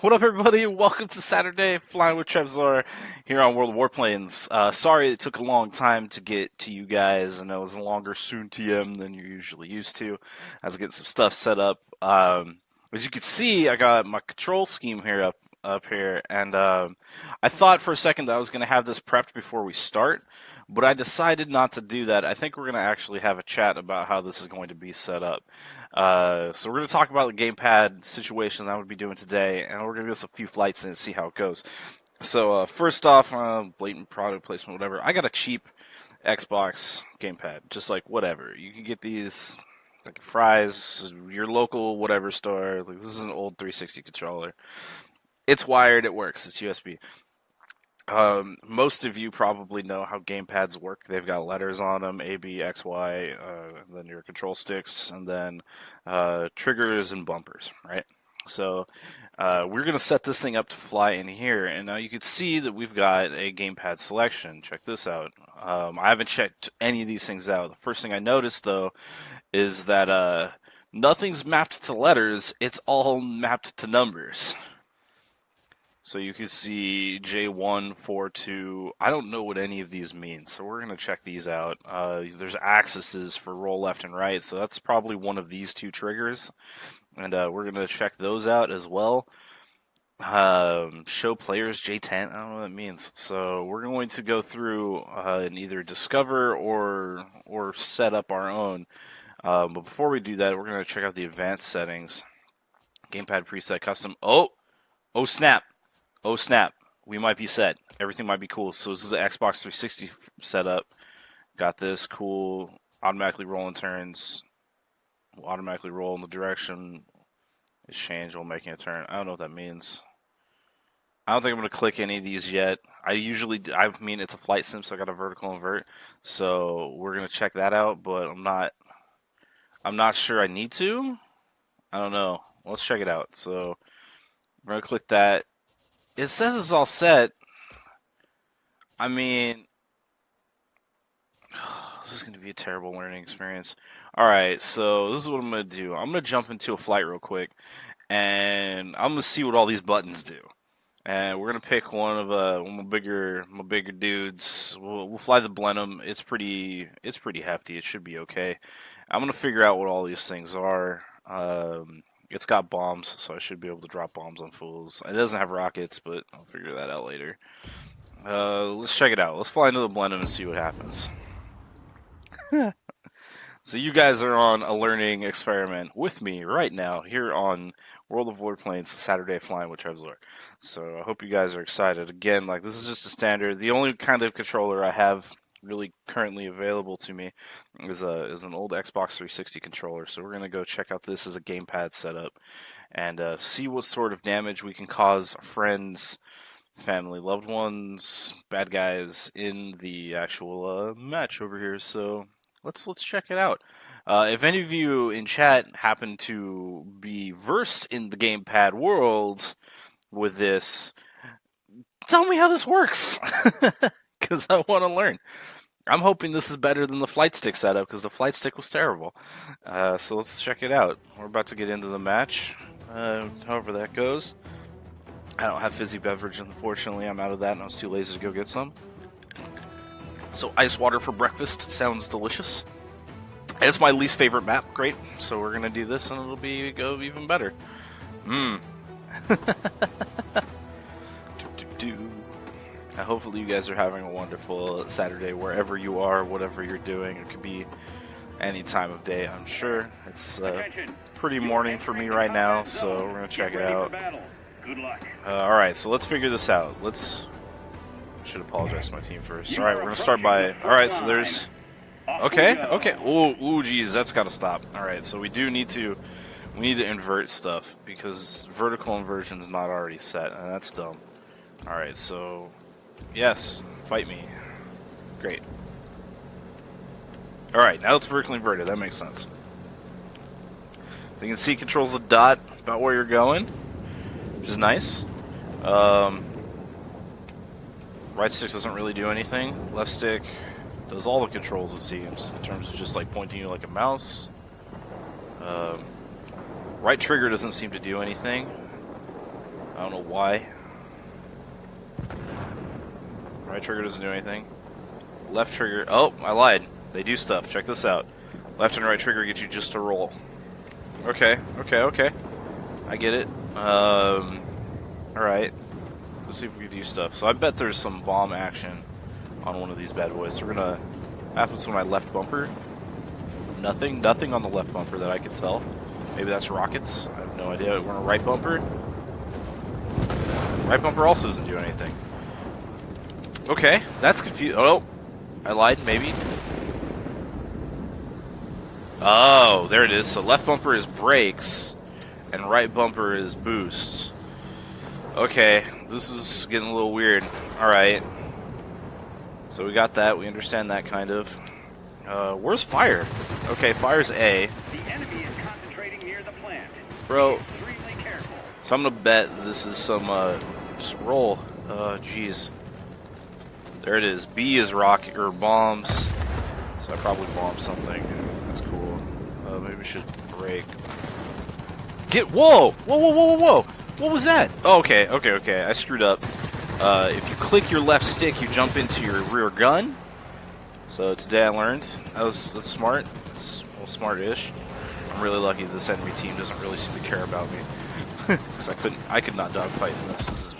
What up, everybody? Welcome to Saturday Flying with Trevzor here on World Warplanes. Uh, sorry it took a long time to get to you guys, and it was a longer soon TM than you're usually used to. I was getting some stuff set up. Um, as you can see, I got my control scheme here up up here, and um, I thought for a second that I was going to have this prepped before we start, but I decided not to do that. I think we're going to actually have a chat about how this is going to be set up. Uh, so we're going to talk about the gamepad situation that I would be doing today, and we're going to get a few flights and see how it goes. So uh, first off, uh, blatant product placement, whatever. I got a cheap Xbox gamepad, just like whatever. You can get these like Fry's, your local whatever store. Like this is an old 360 controller. It's wired. It works. It's USB. Um, most of you probably know how gamepads work. They've got letters on them: A, B, X, Y. Uh, then your control sticks, and then uh, triggers and bumpers. Right. So uh, we're going to set this thing up to fly in here, and now you can see that we've got a gamepad selection. Check this out. Um, I haven't checked any of these things out. The first thing I noticed, though, is that uh, nothing's mapped to letters. It's all mapped to numbers. So you can see J142. I don't know what any of these mean, so we're going to check these out. Uh, there's axes for roll left and right, so that's probably one of these two triggers. And uh, we're going to check those out as well. Um, show players J10. I don't know what that means. So we're going to go through uh, and either discover or or set up our own. Um, but before we do that, we're going to check out the advanced settings. Gamepad preset custom. Oh, oh snap! Oh snap, we might be set. Everything might be cool. So this is the Xbox 360 setup. Got this cool automatically rolling turns. Will automatically roll in the direction is changed while making a turn. I don't know what that means. I don't think I'm going to click any of these yet. I usually, I mean, it's a flight sim, so I got a vertical invert. So we're going to check that out, but I'm not, I'm not sure I need to. I don't know. Let's check it out. So we're going to click that it says it's all set. I mean, this is going to be a terrible learning experience. All right, so this is what I'm going to do. I'm going to jump into a flight real quick, and I'm going to see what all these buttons do. And we're gonna pick one of uh, one of my bigger my bigger dudes. We'll, we'll fly the Blenheim. It's pretty it's pretty hefty. It should be okay. I'm gonna figure out what all these things are. Um, it's got bombs, so I should be able to drop bombs on fools. It doesn't have rockets, but I'll figure that out later. Uh, let's check it out. Let's fly into the Blenheim and see what happens. so you guys are on a learning experiment with me right now here on World of Warplanes Saturday Flying with Trevzor. So I hope you guys are excited. Again, like this is just a standard. The only kind of controller I have really currently available to me is a is an old Xbox 360 controller. So we're gonna go check out this as a gamepad setup and uh, see what sort of damage we can cause friends, family, loved ones, bad guys in the actual uh, match over here. So let's let's check it out. Uh, if any of you in chat happen to be versed in the gamepad world with this, tell me how this works. because I want to learn. I'm hoping this is better than the flight stick setup because the flight stick was terrible. Uh, so let's check it out. We're about to get into the match. Uh, however that goes. I don't have fizzy beverage, unfortunately. I'm out of that and I was too lazy to go get some. So ice water for breakfast sounds delicious. It's my least favorite map. Great. So we're gonna do this and it'll be go even better. Mmm. Hopefully you guys are having a wonderful Saturday wherever you are, whatever you're doing. It could be any time of day, I'm sure. It's uh, pretty morning for me right now, so we're going to check it out. Uh, Alright, so let's figure this out. Let's... I should apologize to my team first. Alright, we're going to start by... Alright, so there's... Okay, okay. Ooh, ooh, geez, that's got to stop. Alright, so we do need to... We need to invert stuff, because vertical inversion is not already set, and that's dumb. Alright, so Yes, fight me. Great. Alright, now it's vertically inverted. That makes sense. you can see controls the dot about where you're going, which is nice. Um, right stick doesn't really do anything. Left stick does all the controls, it seems, in terms of just like pointing you like a mouse. Um, right trigger doesn't seem to do anything. I don't know why. Right trigger doesn't do anything. Left trigger. Oh, I lied. They do stuff. Check this out. Left and right trigger get you just to roll. Okay, okay, okay. I get it. Um, alright. Let's see if we can do stuff. So I bet there's some bomb action on one of these bad boys. So we're gonna... Happens to my left bumper. Nothing, nothing on the left bumper that I can tell. Maybe that's rockets. I have no idea. We're on a right bumper. Right bumper also doesn't do anything. Okay, that's confused. Oh, I lied, maybe. Oh, there it is. So left bumper is brakes, and right bumper is boost. Okay, this is getting a little weird. Alright. So we got that, we understand that kind of. Uh, where's fire? Okay, fire's A. The enemy is concentrating near the plant. Bro. Be extremely careful. So I'm gonna bet this is some, uh, roll. Uh, jeez. There it is. B is rocket, or bombs. So I probably bombed something. That's cool. Uh, maybe we should break. Get, whoa! Whoa, whoa, whoa, whoa, whoa! What was that? Oh, okay, okay, okay. I screwed up. Uh, if you click your left stick, you jump into your rear gun. So today I learned. That was that's smart. It's well, smart-ish. I'm really lucky this enemy team doesn't really seem to care about me. Because I couldn't, I could not dogfight in this. This is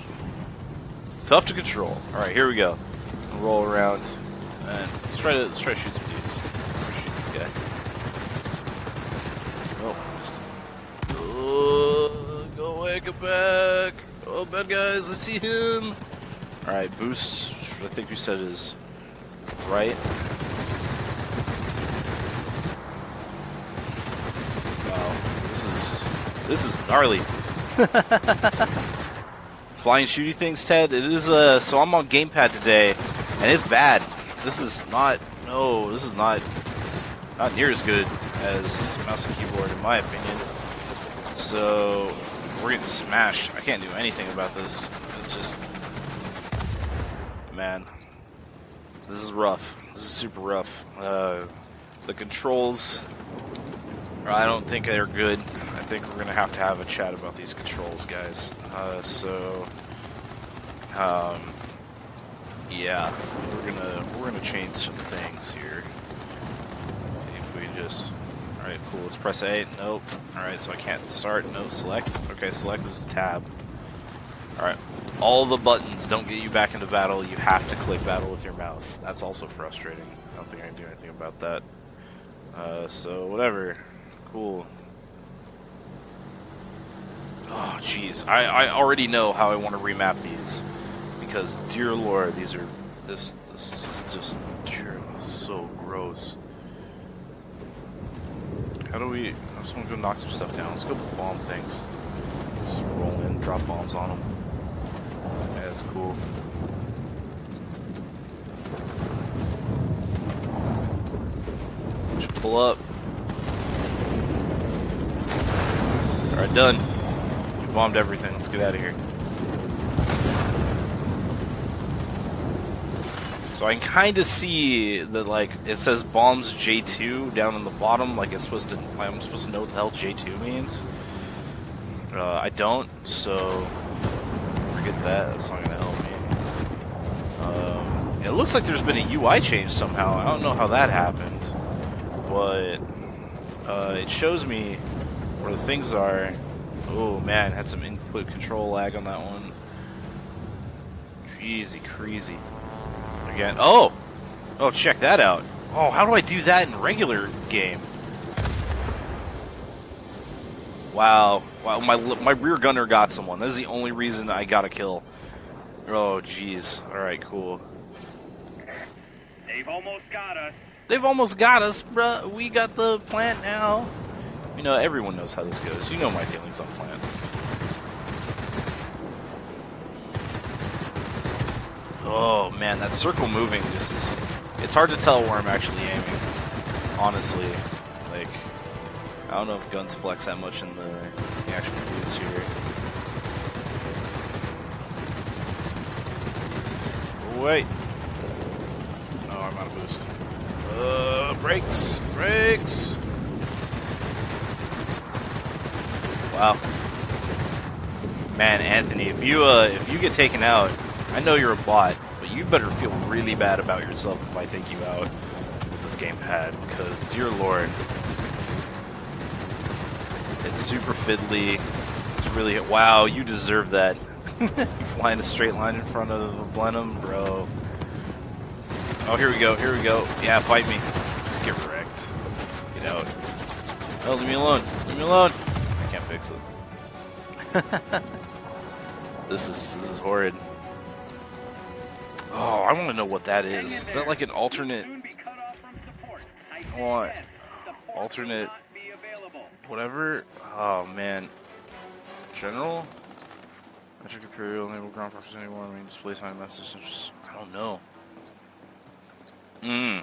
tough to control. All right, here we go. We'll roll around and let's try to let's try to shoot some dudes. Shoot this guy. Oh, missed him. Oh, go away, get back. Oh, bad guys, I see him. All right, boost. I think you said is right. Wow, this is this is gnarly. Flying shooty things, Ted. It is uh. So I'm on gamepad today, and it's bad. This is not. No, this is not. Not near as good as mouse and keyboard, in my opinion. So we're getting smashed. I can't do anything about this. It's just, man, this is rough. This is super rough. Uh, the controls, I don't think they're good. I think we're gonna have to have a chat about these controls, guys. Uh, so, um, yeah, we're gonna we're gonna change some things here. see if we just. All right, cool. Let's press A. Nope. All right, so I can't start. No, select. Okay, select is tab. All right. All the buttons don't get you back into battle. You have to click battle with your mouse. That's also frustrating. I don't think I can do anything about that. Uh, so whatever. Cool. Oh, jeez. I, I already know how I want to remap these. Because, dear lord, these are... This, this is just... So gross. How do we... I just want to go knock some stuff down. Let's go bomb things. Just roll in, drop bombs on them. Yeah, that's cool. Just pull up. Alright, done. We bombed everything. Let's get out of here. So I can kind of see that, like, it says bombs J2 down in the bottom, like it's supposed to, I'm supposed to know what the hell J2 means. Uh, I don't, so forget that. That's not gonna help me. Um, it looks like there's been a UI change somehow. I don't know how that happened, but uh, it shows me where the things are. Oh man, had some input control lag on that one. Jeezy crazy. Again. Oh! Oh, check that out. Oh, how do I do that in regular game? Wow. Wow, my my rear gunner got someone. This is the only reason I got a kill. Oh, jeez. Alright, cool. They've almost got us. They've almost got us, bruh. We got the plant now. You know, everyone knows how this goes. You know my feelings on plant. Oh man, that circle moving just is. It's hard to tell where I'm actually aiming. Honestly, like I don't know if guns flex that much in the, the actual moves here. Wait. Oh, I'm out of boost. Uh, brakes, brakes. Wow. Man, Anthony, if you uh, if you get taken out, I know you're a bot, but you better feel really bad about yourself if I take you out with this gamepad, because dear lord, it's super fiddly. It's really wow. You deserve that. Flying a straight line in front of a Blenheim, bro. Oh, here we go. Here we go. Yeah, fight me. Get wrecked. Get out. Oh, leave me alone. Leave me alone. I can't fix it. this is this is horrid. Oh, I want to know what that is. Is that like an alternate? I want alternate whatever. Oh man. General. Metric Imperial, enable ground forces anymore. I mean, display sign messages. I don't know. Mmm.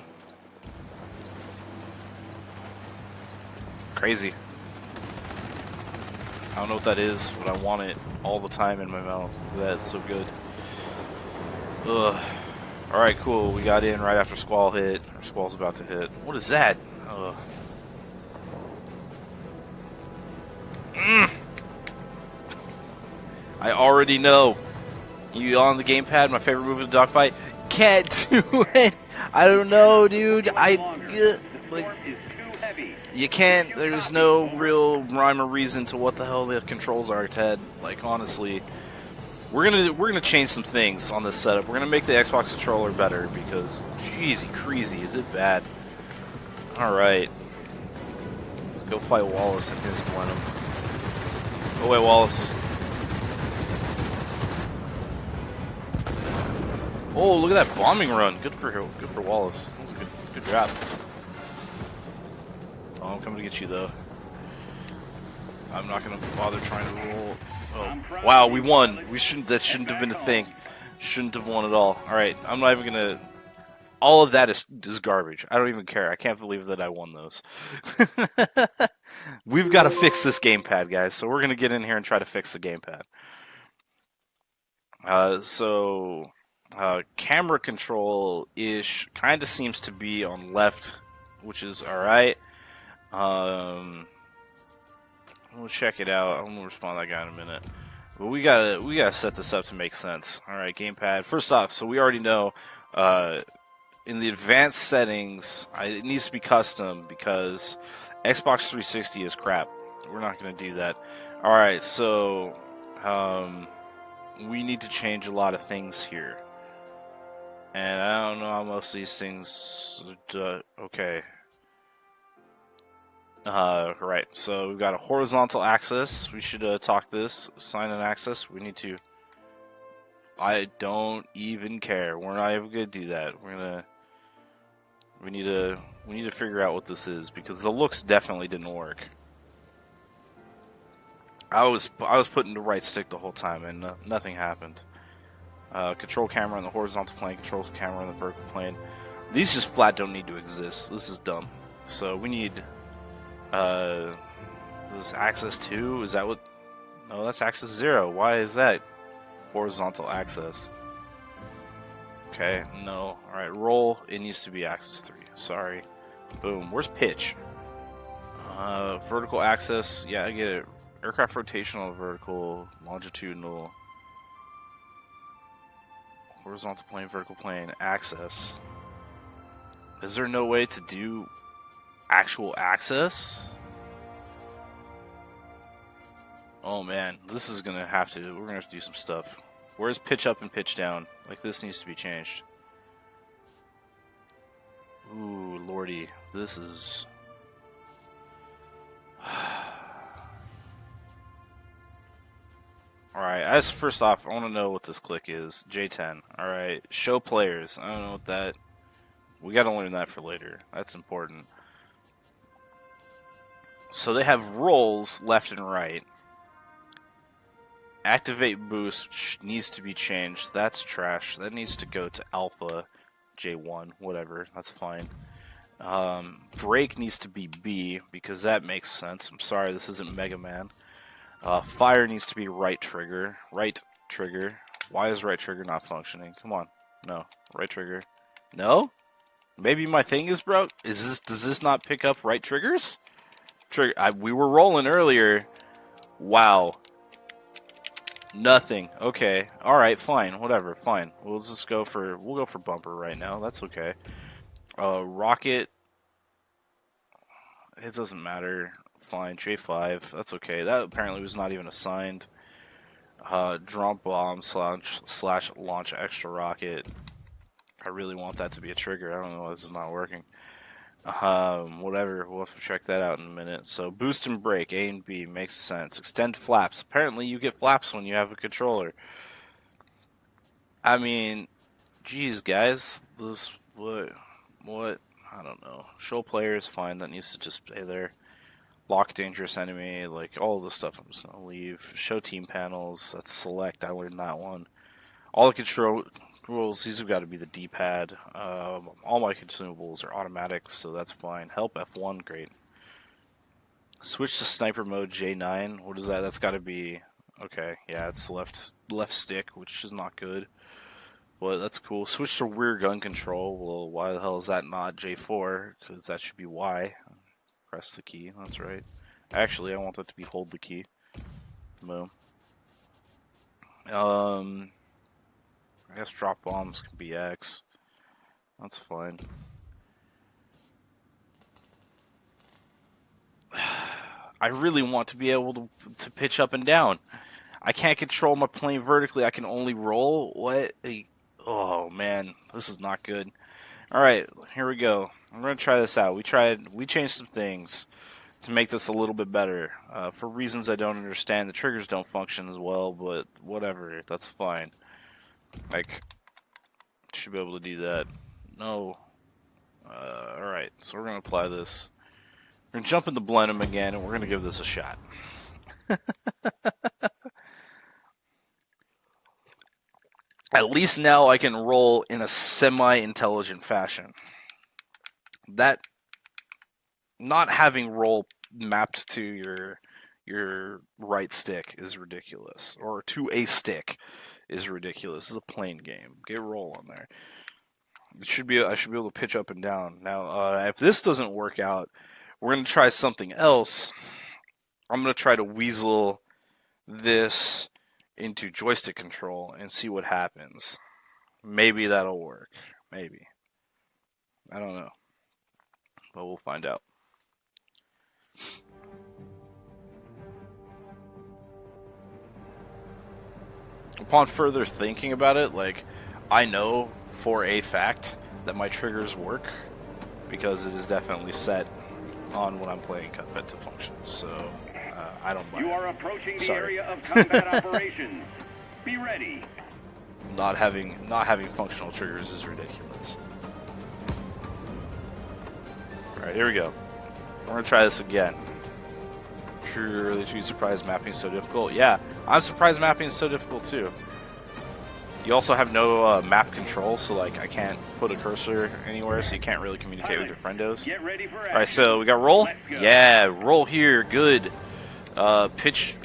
Crazy. I don't know what that is, but I want it all the time in my mouth. That's so good. Ugh. Alright, cool. We got in right after Squall hit. Or Squall's about to hit. What is that? Ugh. Mm. I already know. You on the gamepad, my favorite move in the dogfight. Can't do it. I don't know, dude. I like you can't. There's no real rhyme or reason to what the hell the controls are, Ted. Like honestly, we're gonna we're gonna change some things on this setup. We're gonna make the Xbox controller better because, jeezy, crazy, is it bad? All right, let's go fight Wallace and his Blenheim. Go oh, away, Wallace. Oh, look at that bombing run. Good for good for Wallace. That was a good good job. Oh, I'm coming to get you though. I'm not gonna bother trying to roll. Oh, wow, we won. We shouldn't. That shouldn't have been a thing. Shouldn't have won at all. All right, I'm not even gonna. All of that is is garbage. I don't even care. I can't believe that I won those. We've got to fix this gamepad, guys. So we're gonna get in here and try to fix the gamepad. Uh, so uh, camera control ish kind of seems to be on left, which is all right. Um, we'll check it out. I'm gonna respond to that guy in a minute. But we gotta we gotta set this up to make sense. All right, gamepad. First off, so we already know uh, in the advanced settings, I, it needs to be custom because Xbox 360 is crap. We're not gonna do that. All right, so um, we need to change a lot of things here. And I don't know how most of these things. Uh, okay. Uh, right. So we've got a horizontal axis. We should uh, talk this. Sign an axis. We need to. I don't even care. We're not even gonna do that. We're gonna. We need to. We need to figure out what this is because the looks definitely didn't work. I was I was putting the right stick the whole time and uh, nothing happened. Uh, control camera on the horizontal plane, control camera on the vertical plane. These just flat don't need to exist. This is dumb. So we need uh, this axis 2. Is that what? No, that's axis 0. Why is that? Horizontal axis. Okay, no. Alright, roll. It needs to be axis 3. Sorry. Boom. Where's pitch? Uh, vertical axis. Yeah, I get it. Aircraft rotational, vertical, longitudinal horizontal plane, vertical plane, axis. Is there no way to do actual access. Oh man, this is gonna have to, we're gonna have to do some stuff. Where's pitch up and pitch down? Like this needs to be changed. Ooh, lordy, this is... Alright, as first off, I want to know what this click is. J10. Alright, show players. I don't know what that... We gotta learn that for later. That's important. So they have rolls left and right. Activate boost needs to be changed. That's trash. That needs to go to alpha J1, whatever. That's fine. Um, brake needs to be B because that makes sense. I'm sorry, this isn't Mega Man. Uh, fire needs to be right trigger. Right trigger. Why is right trigger not functioning? Come on. No. Right trigger. No? Maybe my thing is broke? Is this does this not pick up right triggers? Trigger I, we were rolling earlier. Wow. Nothing. Okay. All right. Fine. Whatever. Fine. We'll just go for we'll go for bumper right now. That's okay. Uh, rocket. It doesn't matter. Fine. J five. That's okay. That apparently was not even assigned. Uh, drop bomb slash slash launch extra rocket. I really want that to be a trigger. I don't know why this is not working. Um, whatever. We'll have to check that out in a minute. So boost and brake, A and B makes sense. Extend flaps. Apparently, you get flaps when you have a controller. I mean, geez, guys, this what what I don't know. Show player is fine. That needs to just stay there. Lock dangerous enemy, like all the stuff. I'm just gonna leave. Show team panels. That's select. I learned that one. All the control rules, these have got to be the D-pad. Um, all my consumables are automatic, so that's fine. Help F1, great. Switch to sniper mode J9. What is that? That's got to be okay. Yeah, it's left left stick, which is not good. But that's cool. Switch to rear gun control. Well, why the hell is that not J4? Because that should be Y. Press the key. That's right. Actually, I want that to be hold the key. Boom. Um, I guess drop bombs can be X. That's fine. I really want to be able to, to pitch up and down. I can't control my plane vertically. I can only roll. What? Oh man, this is not good. All right, here we go. I'm gonna try this out. We tried. We changed some things to make this a little bit better. Uh, for reasons I don't understand, the triggers don't function as well. But whatever, that's fine. Like, should be able to do that. No. Uh, Alright, so we're going to apply this. We're going to jump into Blenheim again, and we're going to give this a shot. At least now I can roll in a semi-intelligent fashion. That not having roll mapped to your your right stick is ridiculous, or to a stick is ridiculous. This is a plane game. Get roll on there. It should be. I should be able to pitch up and down. Now, uh, if this doesn't work out, we're gonna try something else. I'm gonna try to weasel this into joystick control and see what happens. Maybe that'll work. Maybe. I don't know. But we'll find out. Upon further thinking about it, like I know for a fact that my triggers work because it is definitely set on when I'm playing Cuphead to function. So uh, I don't mind. You are approaching the Sorry. area of combat operations. Be ready. Not having not having functional triggers is ridiculous. All right, here we go. We're gonna try this again. Truly, too surprised mapping so difficult. Yeah, I'm surprised mapping is so difficult too. You also have no uh, map control, so like I can't put a cursor anywhere, so you can't really communicate with your friendos. Get ready for action. All right, so we got roll. Go. Yeah, roll here. Good. Uh, pitch.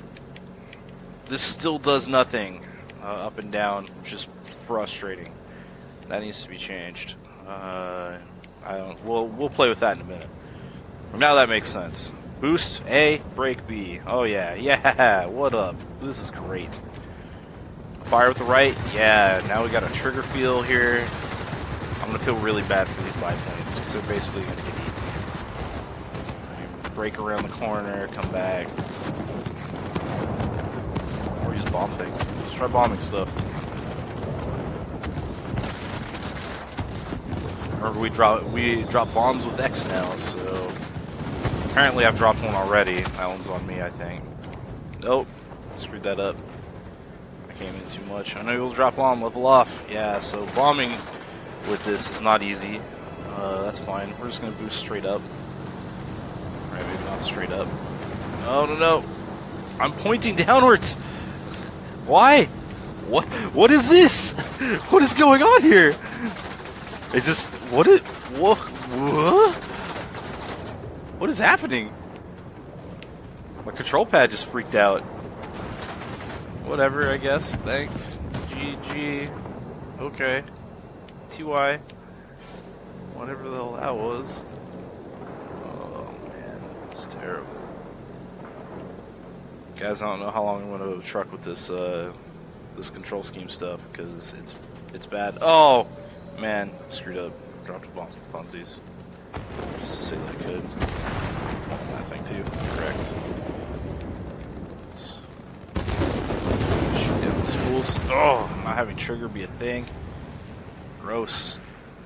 This still does nothing. Uh, up and down, which is frustrating. That needs to be changed. Uh, I don't. We'll we'll play with that in a minute. Now that makes sense. Boost A, brake B. Oh yeah, yeah. What up? This is great. Fire with the right. Yeah. Now we got a trigger feel here. I'm gonna feel really bad for these biplanes because they're basically gonna get eaten. Break around the corner, come back, or just bomb things. Just try bombing stuff. Remember, we drop we drop bombs with X now, so apparently I've dropped one already. That one's on me, I think. Nope, screwed that up. I came in too much. I know you'll drop bomb, level off. Yeah, so bombing with this is not easy. Uh, that's fine. We're just gonna boost straight up. Maybe not straight up. No, no, no. I'm pointing downwards. Why? What? What is this? What is going on here? It just what is what? What? What is happening? My control pad just freaked out. Whatever, I guess. Thanks. GG. Okay. TY. Whatever the hell that was. Oh man, it's terrible. Guys, I don't know how long I'm going to truck with this uh, this control scheme stuff because it's it's bad. Oh man, screwed up. Dropped a bomb funsies. Just to say that I could. I think too. Correct. Shoot down these fools. Oh, not having trigger be a thing. Gross.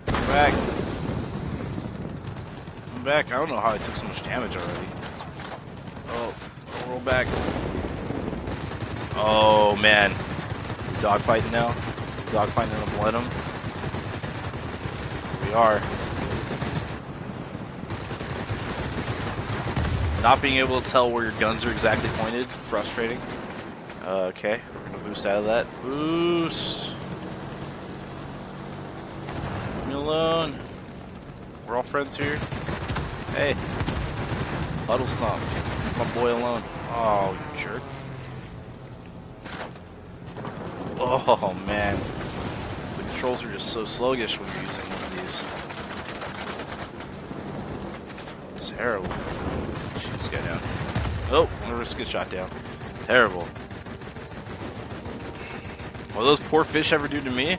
Come back. Back. I don't know how I took so much damage already. Oh, roll back. Oh man. Dogfighting now. Dogfighting in a Blenheim. We are. Not being able to tell where your guns are exactly pointed, frustrating. Uh, okay, boost out of that. Boost! Leave me alone. We're all friends here. Hey. Huddle Stomp. My boy alone. Oh, jerk. Oh, man. The controls are just so sluggish when you're using one of these. Terrible. Shoot this guy down. Oh, I'm gonna risk a shot down. Terrible. What those poor fish ever do to me?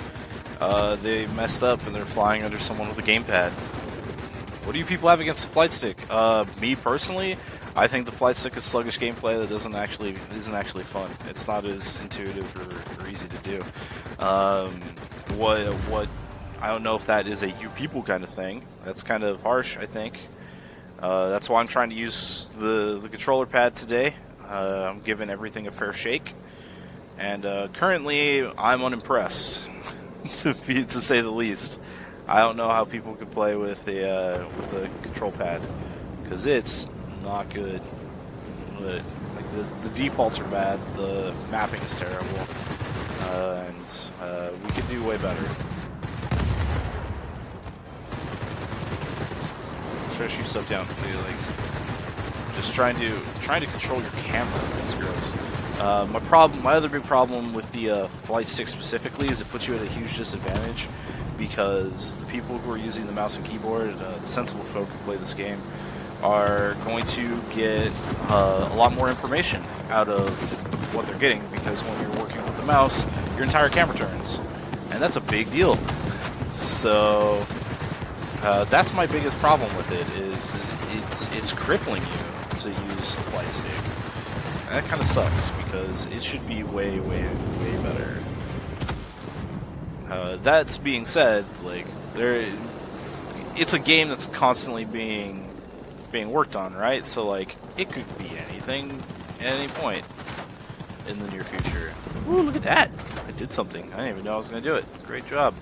Uh, they messed up and they're flying under someone with a gamepad. What do you people have against the flight stick? Uh, me personally, I think the flight stick is sluggish gameplay that doesn't actually isn't actually fun. It's not as intuitive or, or easy to do. Um, what what I don't know if that is a you people kind of thing. That's kind of harsh, I think. Uh, that's why I'm trying to use the the controller pad today. Uh, I'm giving everything a fair shake, and uh, currently I'm unimpressed, to be to say the least. I don't know how people can play with the uh, with the control pad because it's not good. But, like the, the defaults are bad, the mapping is terrible, uh, and we could do way better. Try to shoot stuff down. Like just trying to trying to control your camera is gross. Uh, my problem, my other big problem with the uh, flight stick specifically is it puts you at a huge disadvantage because the people who are using the mouse and keyboard, uh, the sensible folk who play this game, are going to get uh, a lot more information out of what they're getting because when you're working with the mouse, your entire camera turns, and that's a big deal. So uh, that's my biggest problem with it is it's it's crippling you to use a flight stick. And that kind of sucks because it should be way way way better. Uh, that's being said, like there, it's a game that's constantly being being worked on, right? So like it could be anything at any point in the near future. Ooh, look at that! I did something. I didn't even know I was gonna do it. Great job.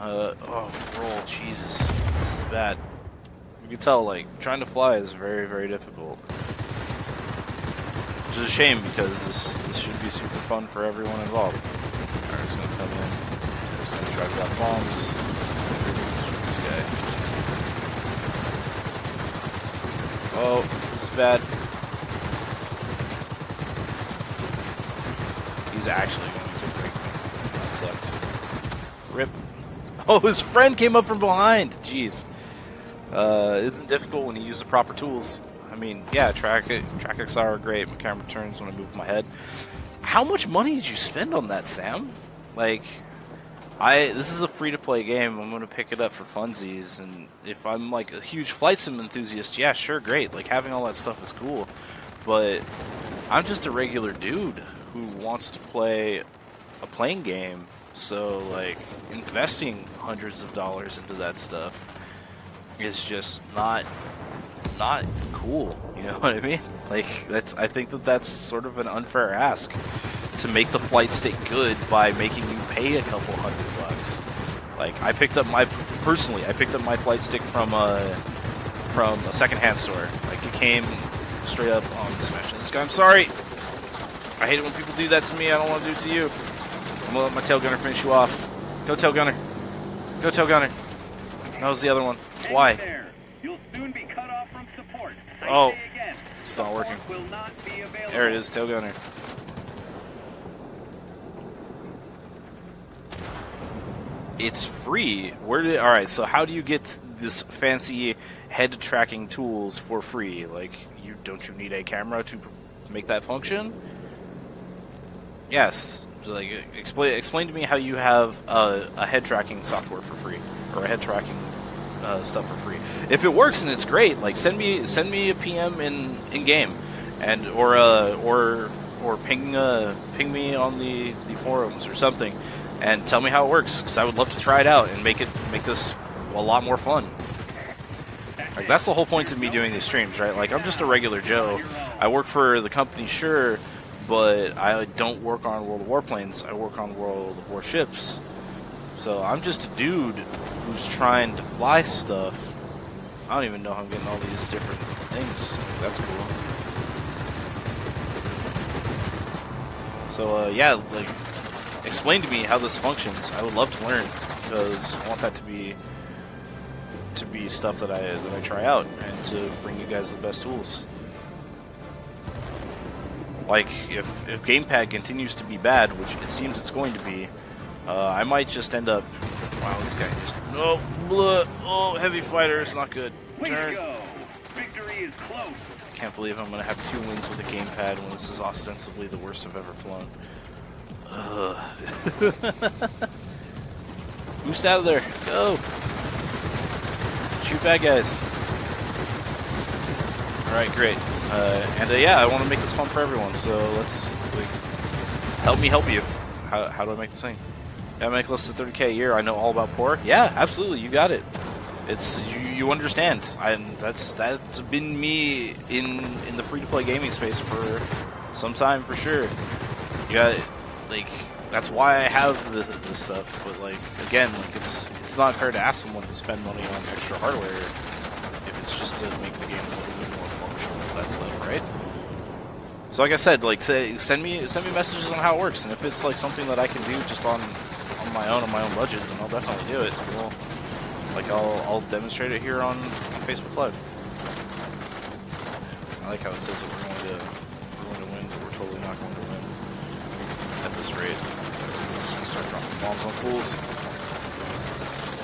Uh, oh, roll, Jesus, this is bad. You can tell, like, trying to fly is very, very difficult. Which is a shame because this this should be super fun for everyone involved. Alright, just gonna come in. Just gonna drop bombs. This guy. Oh, this is bad. He's actually going to break me. That sucks. Rip. Oh, his friend came up from behind. Jeez. Uh, isn't difficult when you use the proper tools. I mean, yeah, track track XR are great. My camera turns when I move my head. How much money did you spend on that, Sam? Like, I this is a free to play game. I'm gonna pick it up for funsies, and if I'm like a huge flight sim enthusiast, yeah, sure, great. Like having all that stuff is cool, but I'm just a regular dude who wants to play a playing game. So like investing hundreds of dollars into that stuff is just not not cool. You know what I mean? Like that's I think that that's sort of an unfair ask to make the flight stick good by making you pay a couple hundred bucks. Like I picked up my personally, I picked up my flight stick from a from a secondhand store. Like it came straight up on smashing this guy. I'm sorry. I hate it when people do that to me. I don't want to do it to you. I'm gonna let my tail gunner finish you off. Go tail gunner. Go tail gunner. That was the other one. Why? There. You'll soon be cut off from support. I Oh. It's not working. support Will not be available. There it is, tail gunner. It's free. Where did? All right. So how do you get this fancy head tracking tools for free? Like, you don't you need a camera to make that function? Yes. Like explain explain to me how you have a, a head tracking software for free or a head tracking uh, stuff for free. If it works and it's great, like send me send me a PM in in game, and or uh, or or ping uh, ping me on the the forums or something, and tell me how it works because I would love to try it out and make it make this a lot more fun. Like that's the whole point of me doing these streams, right? Like I'm just a regular Joe. I work for the company, sure, but I don't work on World of Warplanes. I work on World of Warships. So I'm just a dude who's trying to fly stuff. I don't even know how I'm getting all these different things. That's cool. So uh, yeah, like explain to me how this functions. I would love to learn because I want that to be to be stuff that I that I try out and to bring you guys the best tools. Like if if gamepad continues to be bad, which it seems it's going to be, uh, I might just end up. Wow, this guy just no oh, oh heavy fighter is not good. Turn. Victory is close. Can't believe I'm gonna have two wins with a gamepad when this is ostensibly the worst I've ever flown. Boost out of there. Go. Shoot bad guys. Alright, great. Uh, and uh, yeah, I want to make this fun for everyone, so let's like, help me help you. How, how do I make this thing? I make less than 30k a year. I know all about poor. Yeah, absolutely. You got it. It's you, you understand. And that's that's been me in in the free to play gaming space for some time for sure. You got like that's why I have the, the stuff. But like again, like it's it's not fair to ask someone to spend money on extra hardware if it's just to make the game a little bit more functional. That stuff, right? So like I said, like say, send me send me messages on how it works, and if it's like something that I can do just on on my own on my own budget, then I'll definitely do it. Well, like I'll I'll demonstrate it here on, on Facebook Live. I like how it says that we're going to we're going to win, but we're totally not going to win at this rate. Start dropping bombs on fools.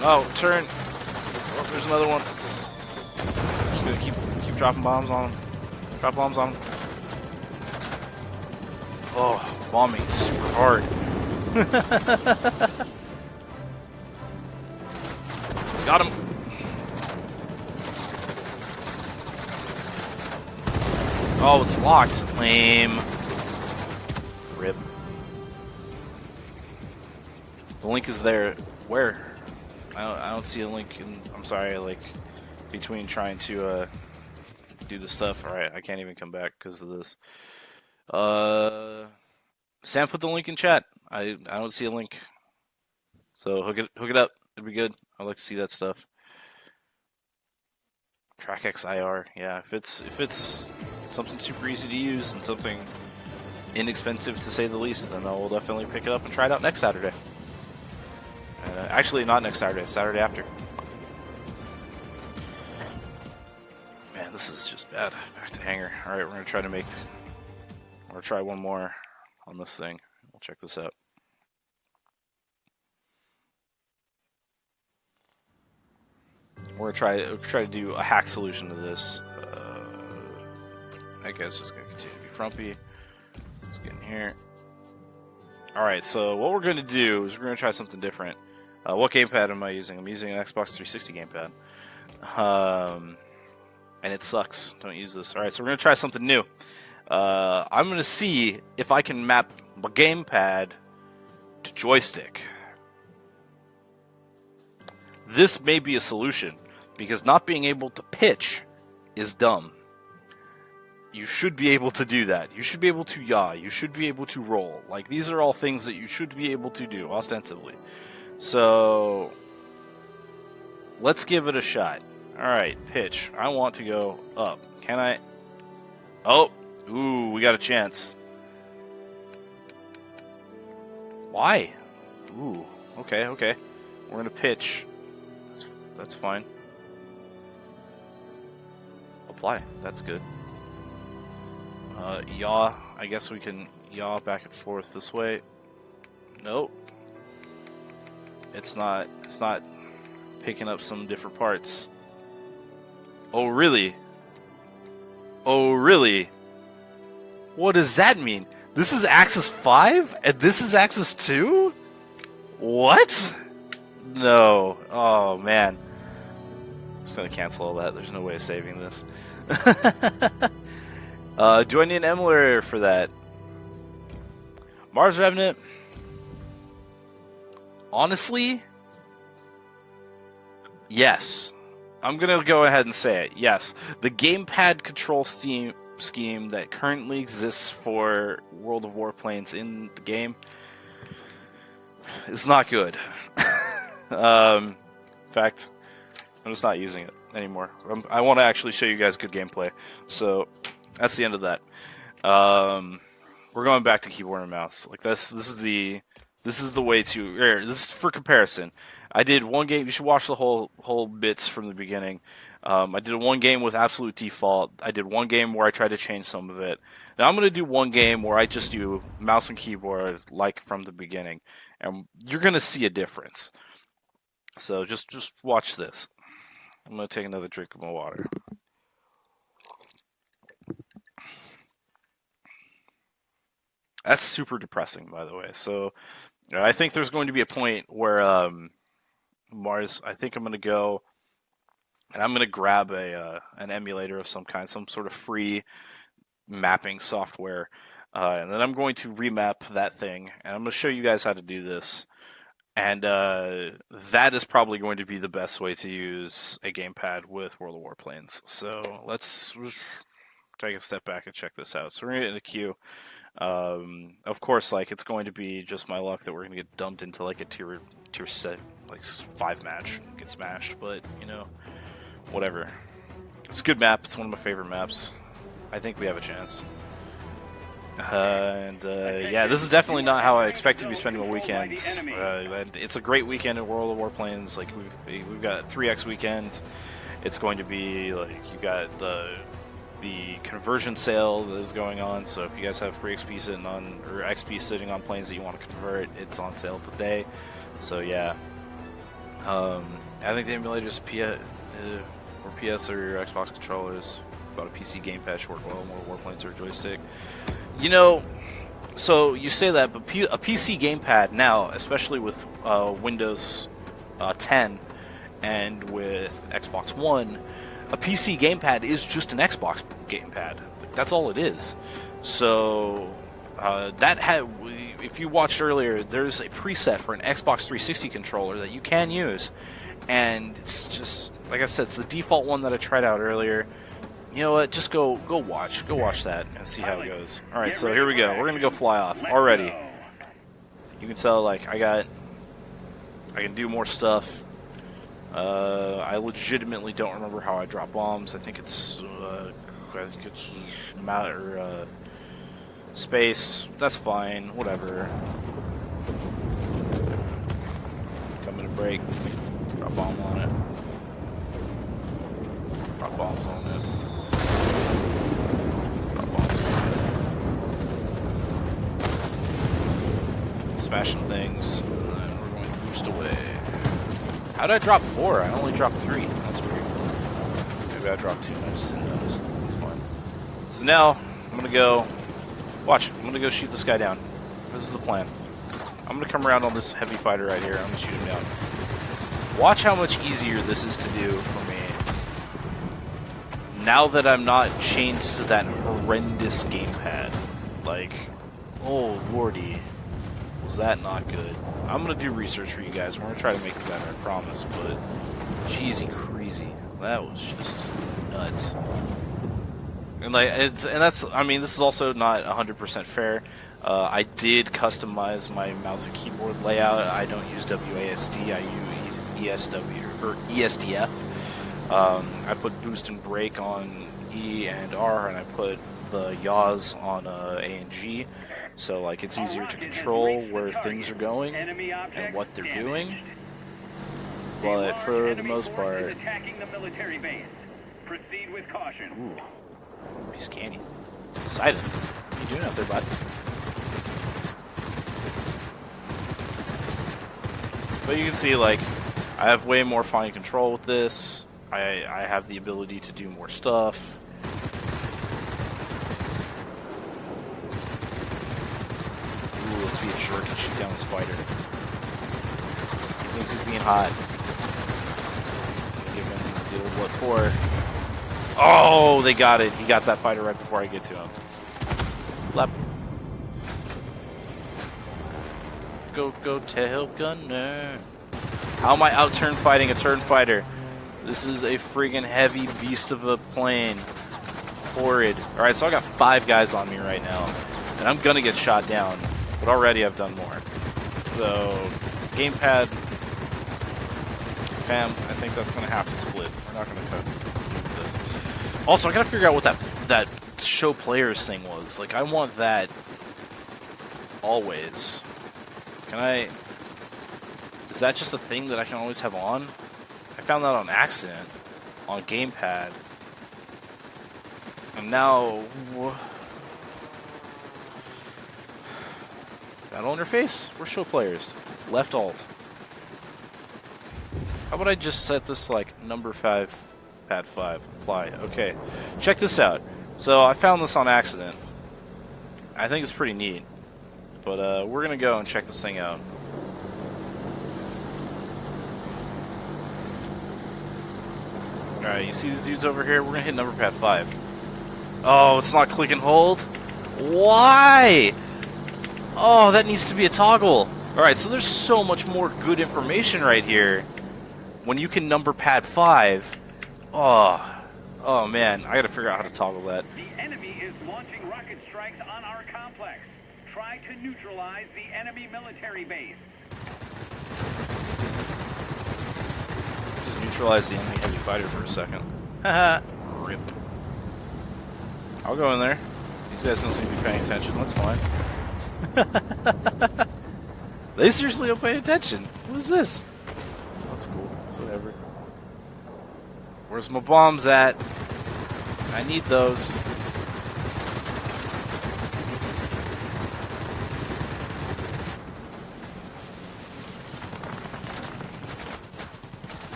Oh, turn! Oh, there's another one. Just gonna keep keep dropping bombs on him. Drop bombs on. Oh, bombing super hard. Got him. Oh, it's locked. Lame. Rip. The link is there. Where? I don't, I don't see a link. In, I'm sorry, like, between trying to uh, do the stuff. Alright, I can't even come back because of this. Uh, Sam put the link in chat. I I don't see a link. So hook it hook it up. It'd be good. I'd like to see that stuff. TrackXIR, yeah. If it's if it's something super easy to use and something inexpensive to say the least, then I will definitely pick it up and try it out next Saturday. Uh, actually, not next Saturday. Saturday after. This is just bad. Back to hangar. All right, we're gonna try to make or try one more on this thing. We'll check this out. We're gonna try we're try to do a hack solution to this. Uh, I guess just gonna continue to be frumpy. Let's get in here. All right, so what we're gonna do is we're gonna try something different. Uh, what gamepad am I using? I'm using an Xbox 360 gamepad, um, and it sucks. Don't use this. All right, so we're gonna try something new. Uh, I'm gonna see if I can map my gamepad to joystick. This may be a solution because not being able to pitch is dumb. You should be able to do that. You should be able to yaw. You should be able to roll. Like these are all things that you should be able to do ostensibly. So let's give it a shot. All right, pitch. I want to go up. Can I? Oh, ooh, we got a chance. Why? Ooh, okay, okay. We're gonna pitch. That's, that's fine. Apply. That's good. Uh, yaw. I guess we can yaw back and forth this way. Nope. It's not. It's not picking up some different parts. Oh really? Oh really? What does that mean? This is Axis 5 and this is Axis 2? What? No. Oh, man. I'm just gonna cancel all that. There's no way of saving this. uh, do I need an emulator for that? Mars Revenant? Honestly? Yes. I'm gonna go ahead and say it. Yes. The gamepad control scheme scheme that currently exists for World of Warplanes in the game is not good. um, in fact, I'm just not using it anymore. I'm, i want to actually show you guys good gameplay. So that's the end of that. Um, we're going back to keyboard and mouse. Like this, this is the this is the way to. Er, this is for comparison. I did one game. You should watch the whole whole bits from the beginning. Um, I did one game with absolute default. I did one game where I tried to change some of it. Now I'm going to do one game where I just do mouse and keyboard like from the beginning, and you're going to see a difference. So just just watch this. I'm going to take another drink of my water. That's super depressing, by the way. So I think there's going to be a point where um, Mars. I think I'm going to go and I'm going to grab a uh, an emulator of some kind, some sort of free mapping software, uh, and then I'm going to remap that thing, and I'm going to show you guys how to do this. And uh, that is probably going to be the best way to use a gamepad with World of Warplanes. So let's take a step back and check this out. So we're going to get in a queue. Um, of course, like it's going to be just my luck that we're going to get dumped into like a tier tier set like five match, get smashed. But you know, whatever. It's a good map. It's one of my favorite maps. I think we have a chance. Uh, and uh, yeah, this is definitely not how I expect to be spending my weekends. Uh, it's a great weekend in World of Warplanes. Like we've we've got 3x weekend. It's going to be like you got the the conversion sale that is going on. So if you guys have free XP sitting on or XP sitting on planes that you want to convert, it's on sale today. So yeah, um, I think the emulators uh, or PS or your Xbox controllers. About a PC gamepad should work well more warplanes or joystick. You know, so you say that, but P a PC gamepad now, especially with uh, Windows uh, 10 and with Xbox One, a PC gamepad is just an Xbox gamepad. That's all it is. So uh, that had, if you watched earlier, there's a preset for an Xbox 360 controller that you can use, and it's just like I said, it's the default one that I tried out earlier. You know what? Just go go watch. Go watch that and see how it goes. All right, so here we go. We're gonna go fly off already. You can tell like I got I can do more stuff. Uh, I legitimately don't remember how I drop bombs. I think it's uh, I think it's matter uh, space. That's fine. Whatever. Coming to break. Drop bomb on it. Drop bombs on it. Drop bombs on it. Smashing things. And then we're going to boost away. How did I drop four? I only dropped three. That's weird. Maybe I dropped two and I just didn't notice. That's fine. So now, I'm to go... Watch. I'm to go shoot this guy down. This is the plan. I'm to come around on this heavy fighter right here. I'm to shoot him down. Watch how much easier this is to do for me now that I'm not chained to that horrendous gamepad, like, oh lordy, was that not good? I'm gonna do research for you guys. We're gonna try to make it better, I promise. But, cheesy crazy, that was just nuts. And like, and that's, I mean, this is also not 100% fair. Uh, I did customize my mouse and keyboard layout. I don't use WASD. I use ESW or ESDF. Um, I put boost and brake on E and R, and I put the yaws on uh, A and G. So like it's easier to control where things are going and what they're doing. But for the most part, Proceed with caution. Ooh, be are you scanning? Silent. What are you doing out there, bud? But you can see, like, I have way more fine control with this. I, I have the ability to do more stuff. Ooh, let's be a jerk and shoot down the spider. He thinks he's being hot. Give him the old what for. Oh, they got it. He got that fighter right before I get to him. Lep. Go, go, tail gunner. How am I out turn fighting a turn fighter? This is a friggin' heavy beast of a plane. Horrid. Alright, so I got five guys on me right now. And I'm gonna get shot down. But already I've done more. So, gamepad. Fam, I think that's gonna have to split. We're not gonna cut. Also, I gotta figure out what that that show players thing was. Like, I want that always. Can I... Is that just a thing that I can always have on? I found that on accident on gamepad. And now... Battle interface? We're show players. Left alt. How about I just set this like number 5, pad 5, apply. Okay. Check this out. So I found this on accident. I think it's pretty neat. But uh, we're going to go and check this thing out. Alright, you see these dudes over here? We're going to hit number pad 5. Oh, it's not click and hold? Why? Oh, that needs to be a toggle. Alright, so there's so much more good information right here. When you can number pad 5. Oh, oh man, I gotta figure out how to toggle that. The enemy is launching rocket strikes on our complex. Try to neutralize the enemy military base. Just neutralize the enemy heavy fighter for a second. Haha. Rip. I'll go in there. These guys don't seem to be paying attention. That's fine. they seriously don't pay attention. What is this? That's cool. Whatever. Where's my bombs at? I need those.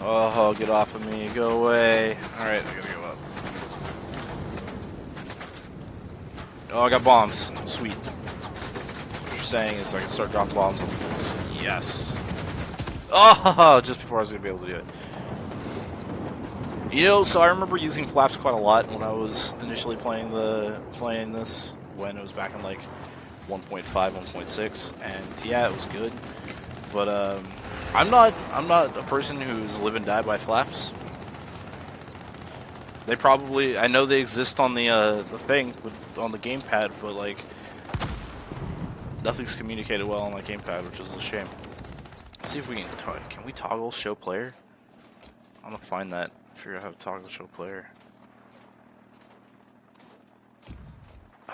Oh, get off of me. Go away. Alright, I gotta go up. Oh, I got bombs. Sweet. What you're saying is I can start dropping bombs on fools. Yes. Oh, just before I was gonna be able to do it. You know, so I remember using flaps quite a lot when I was initially playing the playing this when it was back in like 1.5, 1.6, and yeah, it was good. But um, I'm not I'm not a person who's live and die by flaps. They probably I know they exist on the uh, the thing with, on the gamepad, but like nothing's communicated well on the gamepad, which is a shame. Let's see if we can can we toggle show player. I'm gonna find that. Figure out how to toggle show player.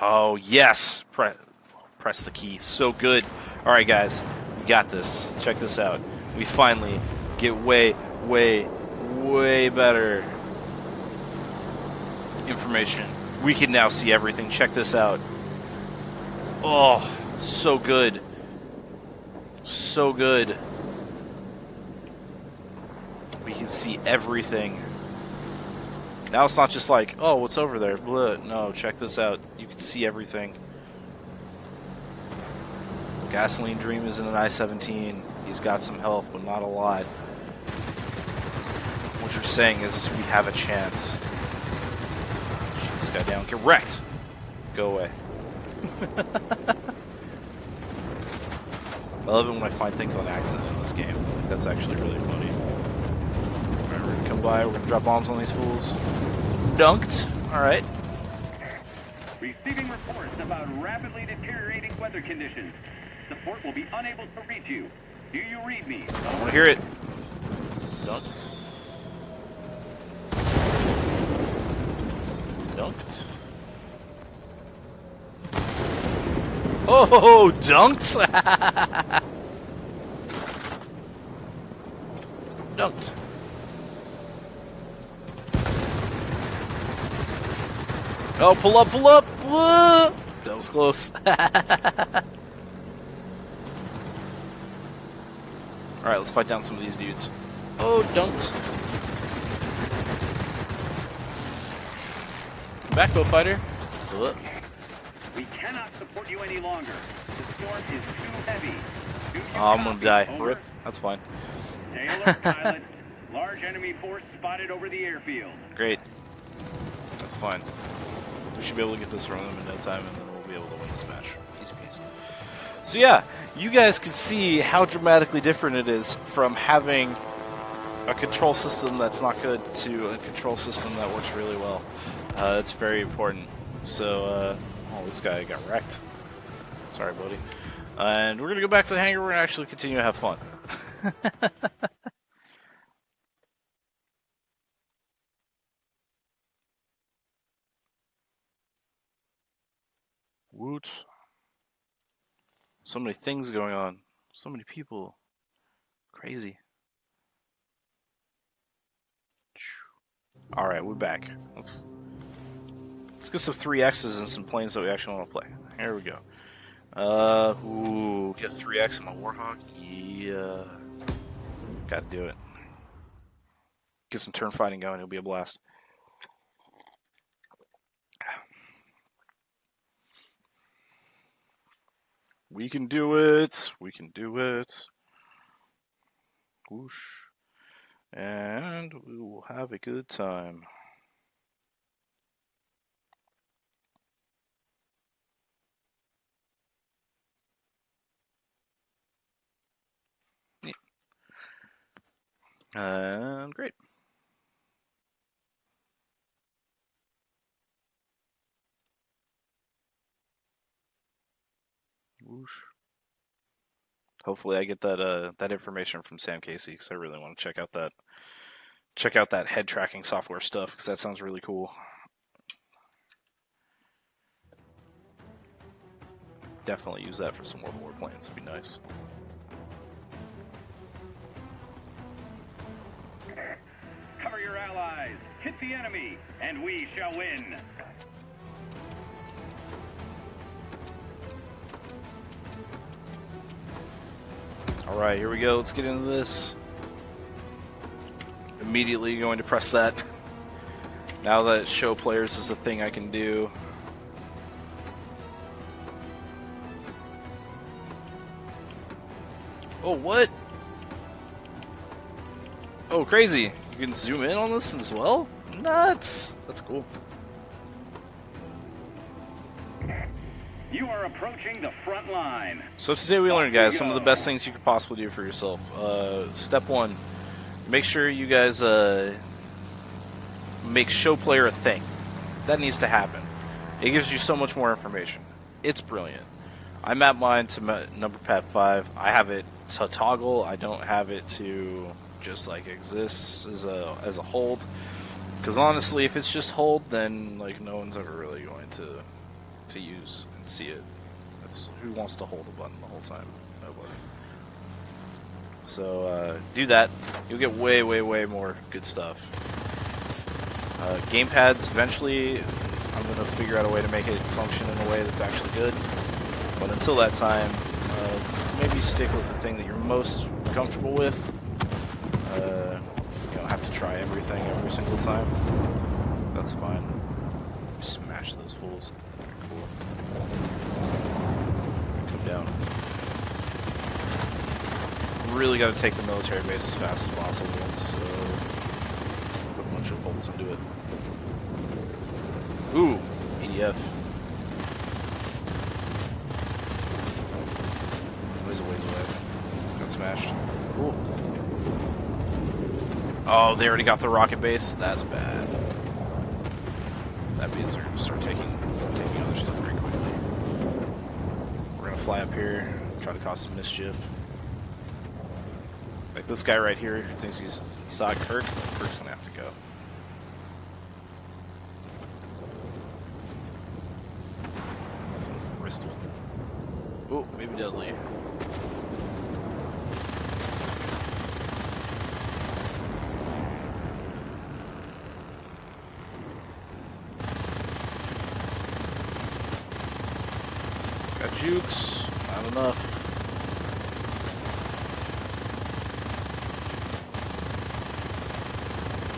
Oh yes, press press the key. So good. All right, guys, we got this. Check this out. We finally get way, way, way better information. We can now see everything. Check this out. Oh, so good. So good. We can see everything. Now it's not just like, oh, what's over there? Blah. No, check this out. You can see everything. Gasoline Dream is in an I-17. He's got some health, but not a lot. What you're saying is we have a chance. Shoot this guy down. Get wrecked! Go away. I love it when I find things on accident in this game. That's actually really funny. Alright, we're gonna come by, we're gonna drop bombs on these fools. Dunked. Alright. Receiving reports about rapidly deteriorating weather conditions. Support will be unable to reach you. Do you read me? I wanna hear it. Dunked. Dunked. Oh, dunked! dunked. Oh, pull up, pull up! Whoa! That was close. Alright, let's fight down some of these dudes. Oh. Come back, bow fighter. Ugh. We cannot support you any longer. The storm is too heavy. Oh, I'm gonna die. Over. Rip. That's fine. Alert, pilots. Large enemy force spotted over the airfield. Great. That's fine. We should be able to get this from them in no time, and then we'll be able to win this match. Easy peasy. So yeah, you guys can see how dramatically different it is from having a control system that's not good to a control system that works really well. Uh, it's very important. So, uh, oh, this guy got wrecked. Sorry, buddy. And we're gonna go back to the hangar. We're gonna actually continue to have fun. So many things going on. So many people. Crazy. All right, we're back. Let's let's get some three X's and some planes that we actually want to play. Here we go. Uh, ooh, get three X in my Warhawk. Yeah, gotta do it. Get some turn fighting going. It'll be a blast. We can do it. We can do it. Whoosh. And we will have a good time. Yeah. And great. Whoosh. Hopefully, I get that uh, that information from Sam Casey because I really want to check out that check out that head tracking software stuff because that sounds really cool. Definitely use that for some World War plans. It'd be nice. Cover your allies. Hit the enemy, and we shall win. All right, here we go. Let's get into this. Immediately going to press that. Now that show players is a thing I can do. Oh, what? Oh, crazy. You can zoom in on this as well? Nuts. That's cool. Are approaching the front line. So today we learned, guys, some of the best things you could possibly do for yourself. Uh, step one, make sure you guys uh, make show player a thing. That needs to happen. It gives you so much more information. It's brilliant. I map mine to number pad five. I have it to toggle. I don't have it to just like exist as a as a hold. Because honestly, if it's just hold, then like no one's ever really going to to use see it. That's, who wants to hold a button the whole time? Nobody. So uh, do that. You'll get way, way, way more good stuff. Uh, gamepads, eventually, I'm going to figure out a way to make it function in a way that's actually good. But until that time, uh, maybe stick with the thing that you're most comfortable with. Uh, you don't have to try everything every single time. That's fine. Smash those fools. Down. Really got to take the military base as fast as possible, so put a bunch of bolts into it. Ooh, EDF. Ways a ways away. Got smashed. Cool. Oh, they already got the rocket base? That's bad. That means they're gonna start taking taking other stuff very quickly. We're gonna fly up here, try to cause some mischief. Like this guy right here who thinks he's he saw Kirk. Kirk's gonna have to go. Oh, maybe deadly. Got jukes, not enough.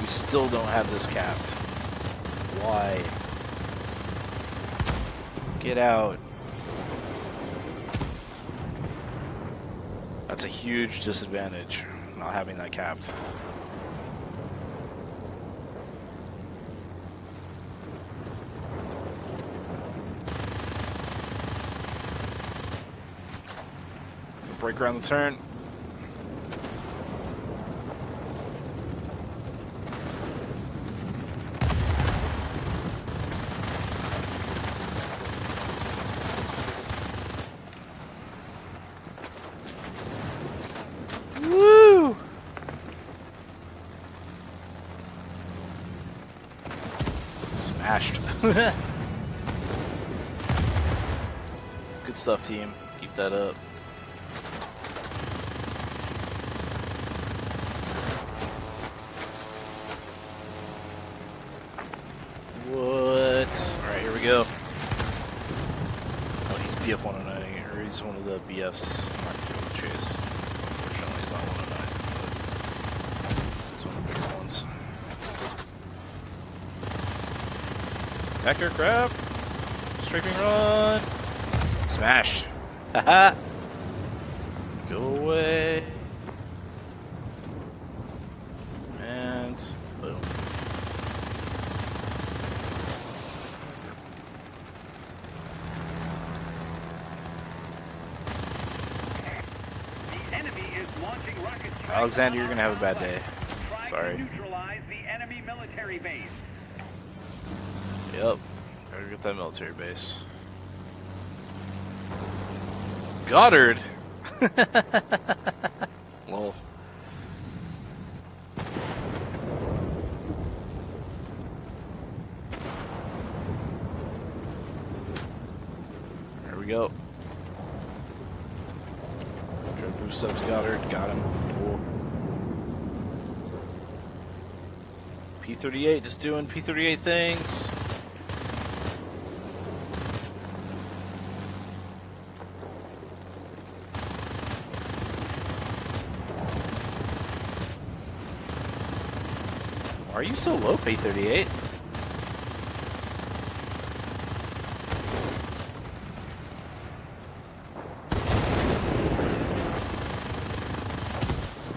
We still don't have this capped. Why? Get out. That's a huge disadvantage, not having that capped. Break around the turn. Woo! Smashed. Good stuff, team. Keep that up. What? Alright, here we go. Oh, he's BF 109, or he's one of the BFs. I'm not gonna go with Chase. Unfortunately, he's not 109, but he's one of the bigger ones. Back aircraft! Strafing run! Smash! Haha! Go away! And boom. The enemy is launching rocket Alexander, you're gonna have a bad day. Sorry. To neutralize the enemy military base. Yep. Gotta get that military base. Goddard! Lol. There we go. Try to boost up to Goddard. Got him. Cool. P38 just doing P38 things. Are you so low, P38?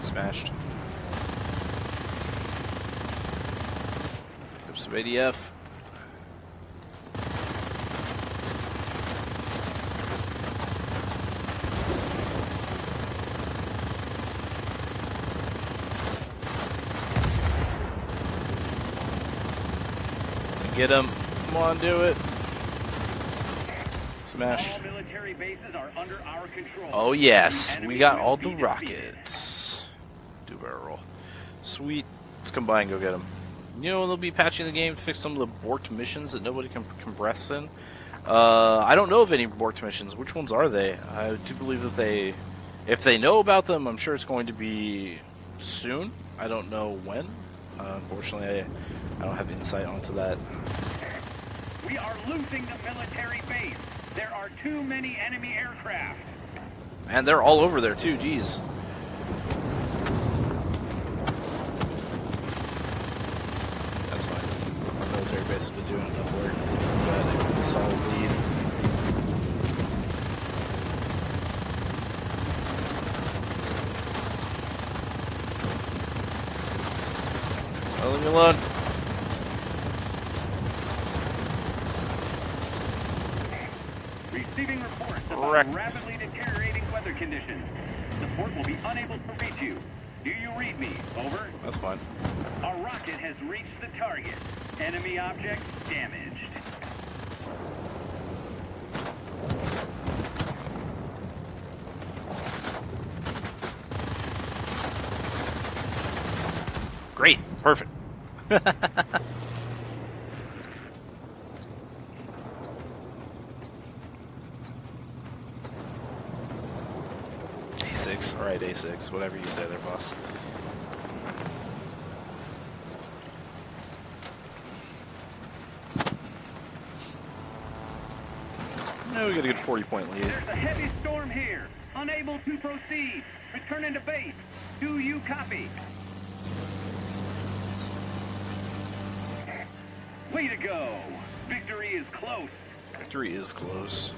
Smashed. Grab some ADF. Get him. Come on, do it. Smashed. All military bases are under our control. Oh yes, we got all the rockets. Do barrel roll. Sweet. Let's combine and go get them. You know they'll be patching the game to fix some of the borked missions that nobody can compress in. Uh, I don't know of any borked missions. Which ones are they? I do believe that they, if they know about them, I'm sure it's going to be soon. I don't know when. Uh, unfortunately, I, I don't have insight onto that. We are losing the military base. There are too many enemy aircraft. And they're all over there too. Jeez. That's fine. Our military base has been doing enough work. A solid lead. Oh, leave me alone. Receiving reports about Correct. rapidly deteriorating weather conditions. The fort will be unable to reach you. Do you read me? Over. That's fine. A rocket has reached the target. Enemy object damaged. Great. Perfect. A6. Alright, A6. Whatever you say there, boss. No, we got a good 40 point lead. There's a heavy storm here. Unable to proceed. Return to base. Do you copy? Way to go. Victory is close. Victory is close.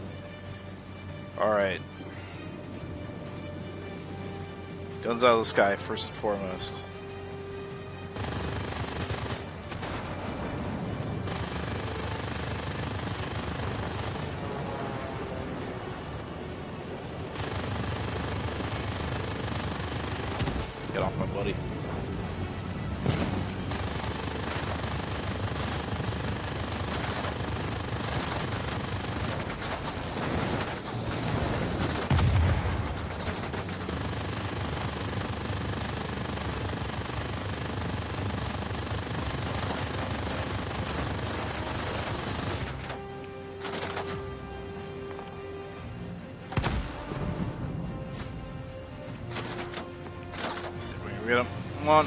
Alright. Guns out of the sky, first and foremost. Come on.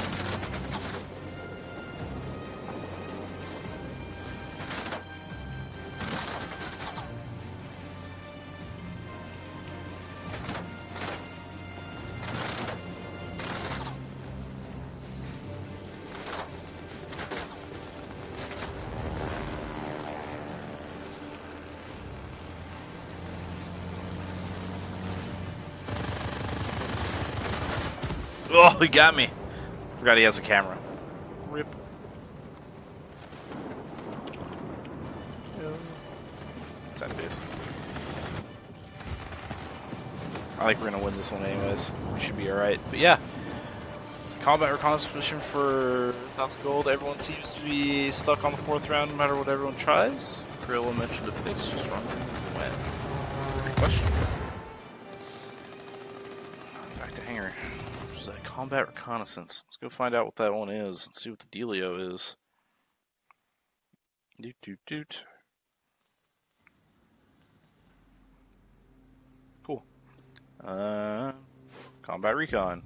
Oh, he got me. Forgot he has a camera. Rip. Sad face. I think we're gonna win this one anyways. We should be alright. But yeah. Combat reconnaissance mission for 1000 gold. Everyone seems to be stuck on the fourth round no matter what everyone tries. Gorilla mentioned if they just run combat reconnaissance. Let's go find out what that one is and see what the dealio is. Doot doot doot. Cool. Uh, combat recon.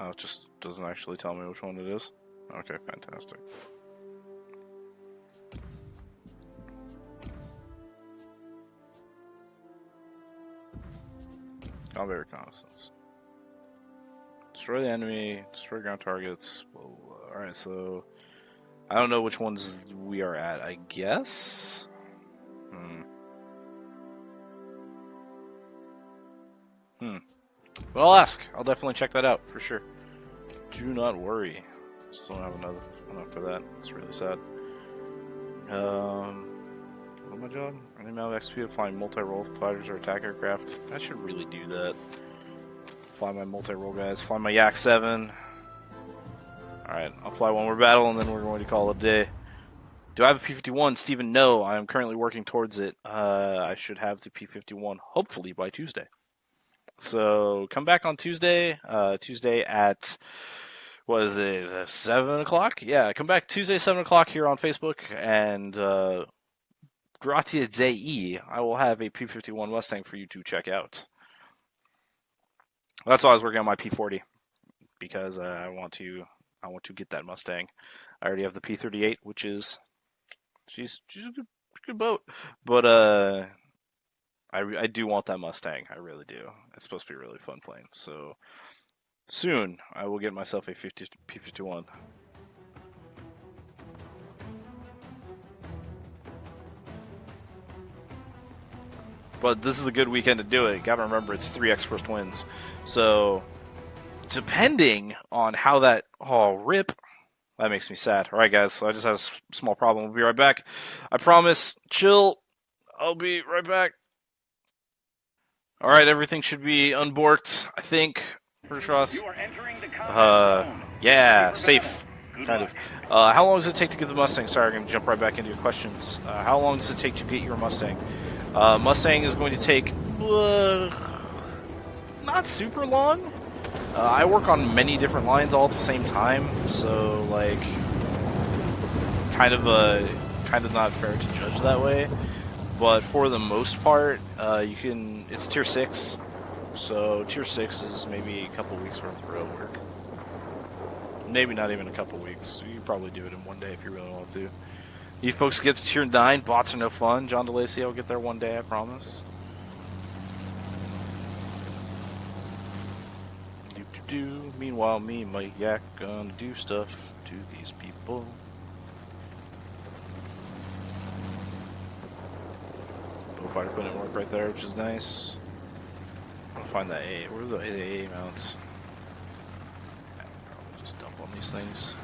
Oh, it just doesn't actually tell me which one it is. Okay, fantastic. Combat reconnaissance. Destroy the enemy, destroy ground targets. Alright, so I don't know which ones we are at, I guess? Hmm. Hmm. But I'll ask. I'll definitely check that out for sure. Do not worry. Still don't have another enough for that. It's really sad. Um, what my job? Any amount of XP to flying multi-role fighters or attack aircraft. I should really do that. Fly my multi-role guys. Fly my Yak 7. Alright, I'll fly one more battle and then we're going to call it a day. Do I have a P-51? Stephen, no. I am currently working towards it. Uh, I should have the P-51 hopefully by Tuesday. So come back on Tuesday. Uh, Tuesday at what is it? Uh, seven o'clock? Yeah, come back Tuesday seven o'clock here on Facebook and uh, Gratia Dei. I will have a P51 Mustang for you to check out. That's why I was working on my P40 because uh, I want to I want to get that Mustang. I already have the P38, which is she's she's a good good boat, but uh I, I do want that Mustang. I really do. It's supposed to be a really fun plane. So soon I will get myself a 50 P51. But this is a good weekend to do it. Gotta remember it's 3x first wins. So depending on how that oh rip that makes me sad. Alright guys, so I just had a small problem. We'll be right back. I promise. Chill. I'll be right back. All right, everything should be unborked. I think. Pretty sure. You are entering the combat Uh, yeah, safe, kind of. Uh, how long does it take to get the Mustang? Sorry, I'm gonna jump right back into your questions. Uh, how long does it take to get your Mustang? Uh, Mustang is going to take uh, not super long. Uh, I work on many different lines all at the same time, so like, kind of a kind of not fair to judge that way. But for the most part, uh, you can. It's tier six, so tier six is maybe a couple weeks worth of road work. Maybe not even a couple weeks. You probably do it in one day if you really want to. You folks get to tier nine. Bots are no fun. John DeLacy, I'll get there one day. I promise. Do do do. Meanwhile, me and my yak gonna do stuff to these people. Bullfighter putting in work right there, which is nice. I'm gonna find that A. Where are the A, A mounts? Just dump on these things.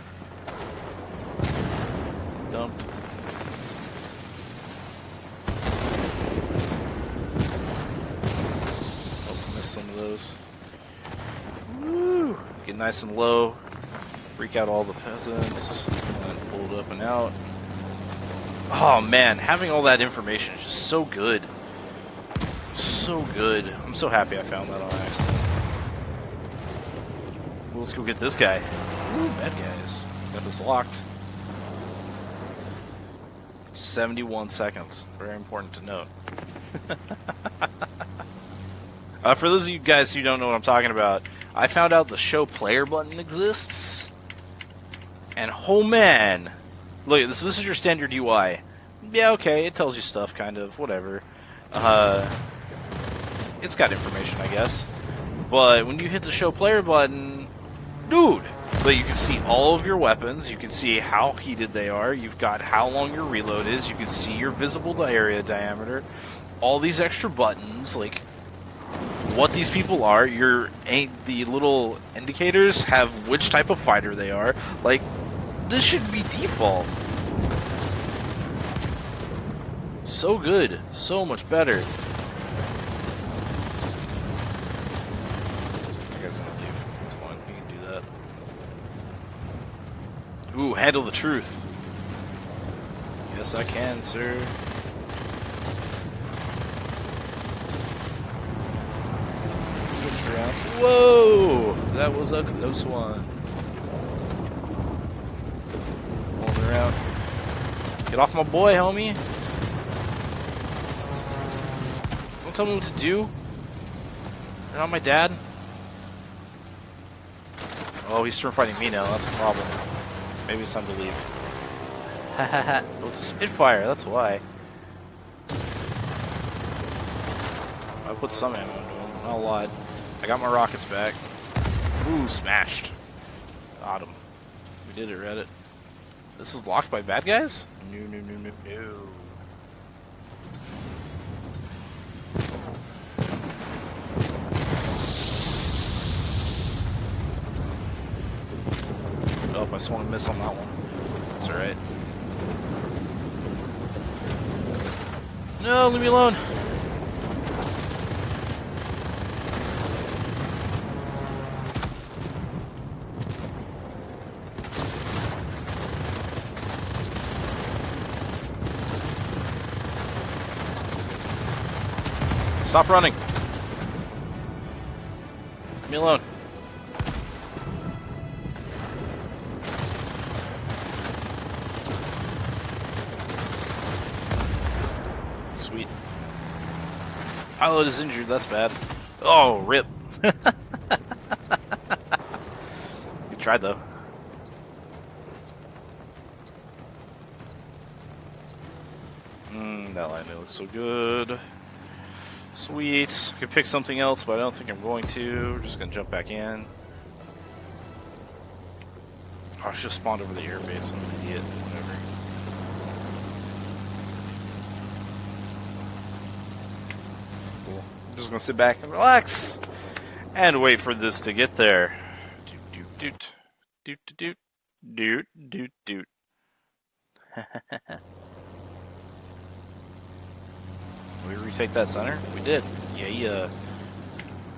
Dumped. Oh, missed some of those. Woo! Get nice and low. Freak out all the peasants. And it up and out. Oh man, having all that information is just so good. So good. I'm so happy I found that on accident. Well, let's go get this guy. Ooh, bad guys. Got this locked. 71 seconds. Very important to note. uh, for those of you guys who don't know what I'm talking about, I found out the show player button exists. And oh man, look, this, this is your standard UI. Yeah, okay, it tells you stuff, kind of, whatever. Uh, it's got information, I guess. But when you hit the show player button, dude, but you can see all of your weapons. You can see how heated they are. You've got how long your reload is. You can see your visible area diameter. All these extra buttons, like what these people are. Your the little indicators have which type of fighter they are. Like this should be default. So good, so much better. You guys gonna leave? That's fine. You can do that. Ooh, handle the truth. Yes, I can, sir. Switch around. Whoa! That was a close one. Rolling around. Get off my boy, homie. Don't tell me what to do. You're not my dad. Oh, he's turn fighting me now. That's a problem. Maybe it's time to leave. Hahaha. oh, it's a Spitfire. That's why. I put some ammo into him. Not a lot. I got my rockets back. Ooh, smashed. Got him. We did it, Reddit. This is locked by bad guys? No, no, no, no, no. Oh, I swung a miss on that one. That's alright. No, leave me alone. Stop running. Leave me alone. Sweet. Pilot is injured, that's bad. Oh, rip. Good try, though. Mmm, that line looks so good. Sweet. Could pick something else, but I don't think I'm going to. We're just gonna jump back in. Oh, I should have spawned over the airbase. I'm an idiot. Whatever. Cool. I'm just gonna sit back and relax and wait for this to get there. Doot doot doot doot doot doot doot doot. we retake that center? We did. Yeah, yeah. Uh,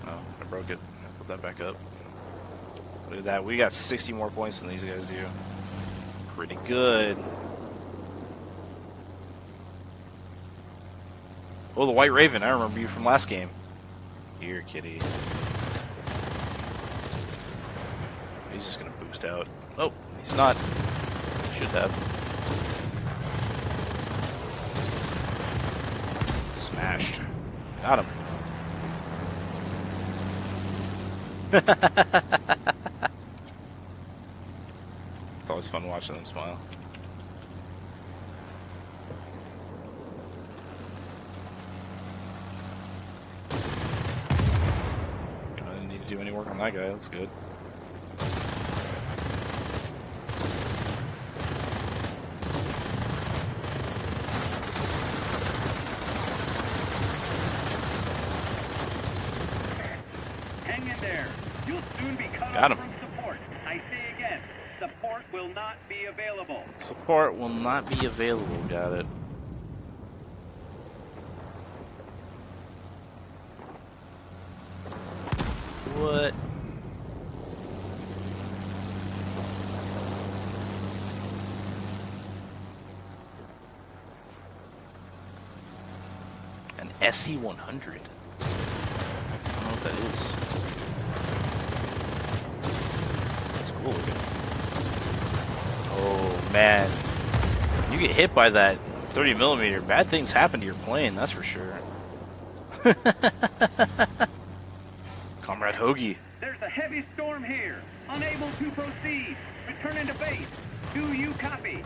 oh, I broke it. I'll put that back up. Look at that. We got 60 more points than these guys do. Pretty good. Oh, the White Raven. I remember you from last game. Here, kitty. He's just going to boost out. Oh, he's not. Should have. Smashed. Got him. it's always fun watching them smile. I didn't need to do any work on that guy, that's good. Hang in there. You'll soon be cut Got off him. from support. I say again, support will not be available. Support will not be available. Got it. What? An SE100. I don't know what that is. It's cool looking. Oh man, you get hit by that 30 millimeter, bad things happen to your plane. That's for sure. Comrade Hoagie. There's a heavy storm here. Unable to proceed. Return into base. Do you copy?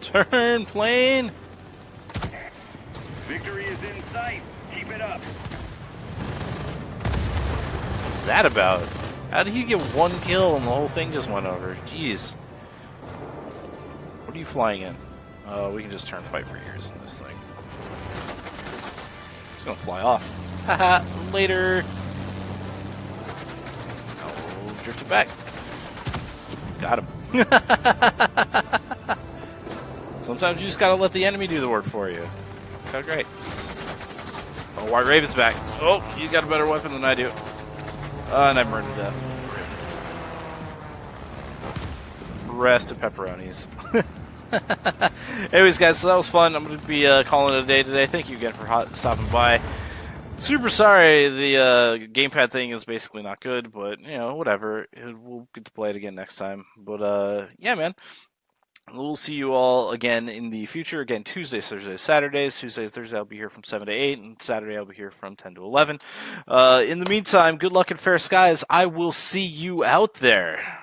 Turn plane. Victory is in sight. Keep it up. What's that about? How did he get one kill and the whole thing just went over? Jeez. What are you flying in? Uh, we can just turn fight for years in this thing. It's gonna fly off. Haha, later. Oh, drift it back. Got him. Sometimes you just gotta let the enemy do the work for you. Okay, great. Oh, White Raven's back. Oh, you got a better weapon than I do. Uh, and I burned to death. Rest of pepperonis. Anyways, guys, so that was fun. I'm going to be uh, calling it a day today. Thank you again for hot- stopping by. Super sorry the uh, gamepad thing is basically not good, but, you know, whatever. We'll get to play it again next time. But, uh, yeah, man. We'll see you all again in the future. Again, Tuesdays, Thursdays, Saturdays. Tuesdays, Thursdays, I'll be here from 7 to 8, and Saturday, I'll be here from 10 to 11. Uh, in the meantime, good luck and fair skies. I will see you out there.